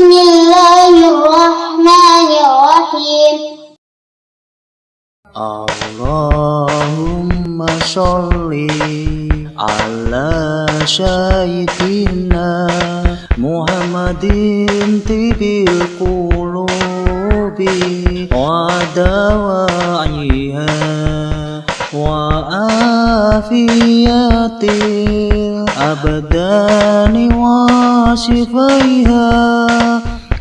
بسم الله الرحمن الرحيم. اللهم صل على سيدنا محمد طب القلوب ودواعيها وعافيته الأبدان وشفيها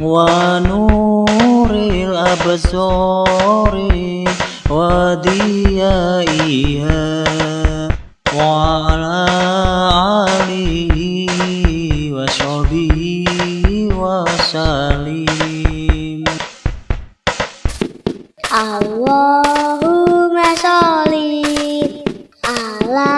ونور الأبصار وديائها وعلى آله وصحبه وسلم اللهم صل على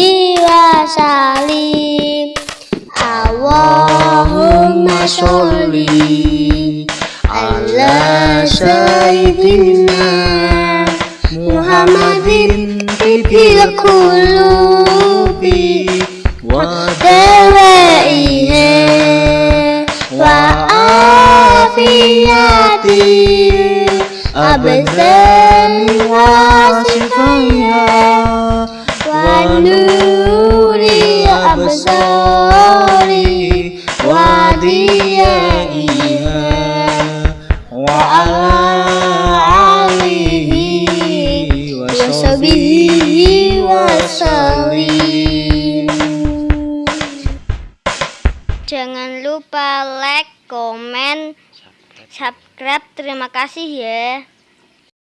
اللهم صل على سيدنا محمد طب القلوب ودوائها وعافية الأبدان وشفيها وصحبه وسلم Jangan lupa like, komen, subscribe. Terima kasih ya.